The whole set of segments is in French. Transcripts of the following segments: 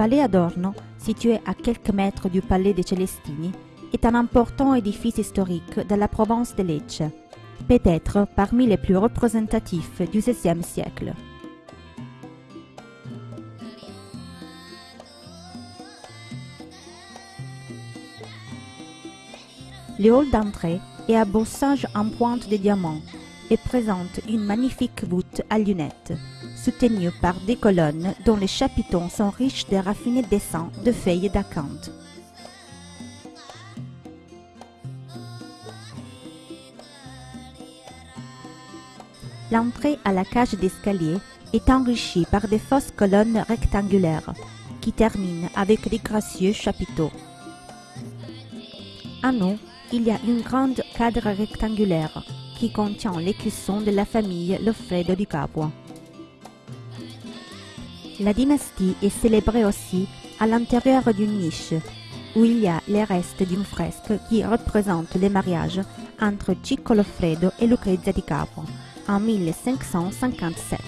palais Adorno, situé à quelques mètres du palais des Celestini, est un important édifice historique de la province de Lecce, peut-être parmi les plus représentatifs du XVIe siècle. Le hall d'entrée est à bossage en pointe de diamant et présente une magnifique voûte à lunettes, soutenue par des colonnes dont les chapiteaux sont riches de raffinés dessins de feuilles d'acanthe. L'entrée à la cage d'escalier est enrichie par des fausses colonnes rectangulaires qui terminent avec des gracieux chapiteaux. À nous, il y a une grande cadre rectangulaire qui contient les cuissons de la famille Loffredo di Capua. La dynastie est célébrée aussi à l'intérieur d'une niche où il y a les restes d'une fresque qui représente le mariage entre Cicco Loffredo et Lucrezia di Capua en 1557.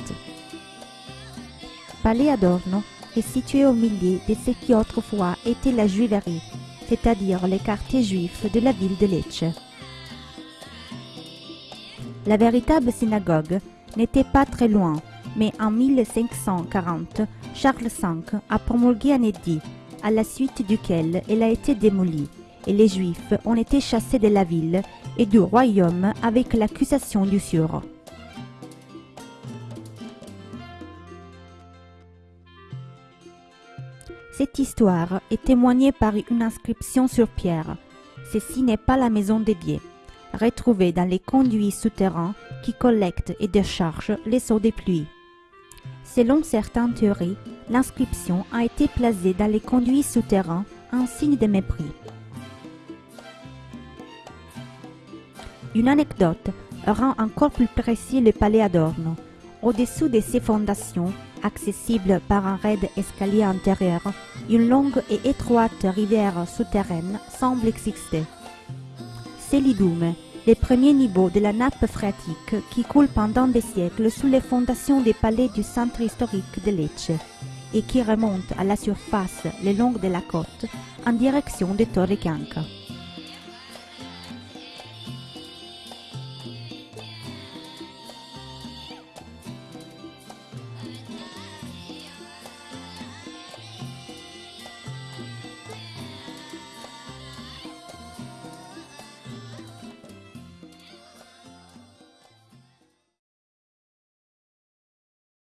Palais Adorno est situé au milieu de ce qui autrefois était la juiverie, c'est-à-dire les quartiers juifs de la ville de Lecce. La véritable synagogue n'était pas très loin, mais en 1540, Charles V a promulgué un édit, à la suite duquel elle a été démolie, et les Juifs ont été chassés de la ville et du royaume avec l'accusation d'usure. Cette histoire est témoignée par une inscription sur pierre. Ceci n'est pas la maison dédiée, retrouvée dans les conduits souterrains qui collectent et déchargent les eaux des pluies. Selon certaines théories, l'inscription a été placée dans les conduits souterrains en signe de mépris. Une anecdote rend encore plus précis le palais Adorno. Au-dessous de ses fondations, accessible par un raide escalier intérieur, une longue et étroite rivière souterraine semble exister. C'est l'Idume, le premier niveau de la nappe phréatique qui coule pendant des siècles sous les fondations des palais du centre historique de Lecce et qui remonte à la surface le long de la côte en direction de Torre Chianca.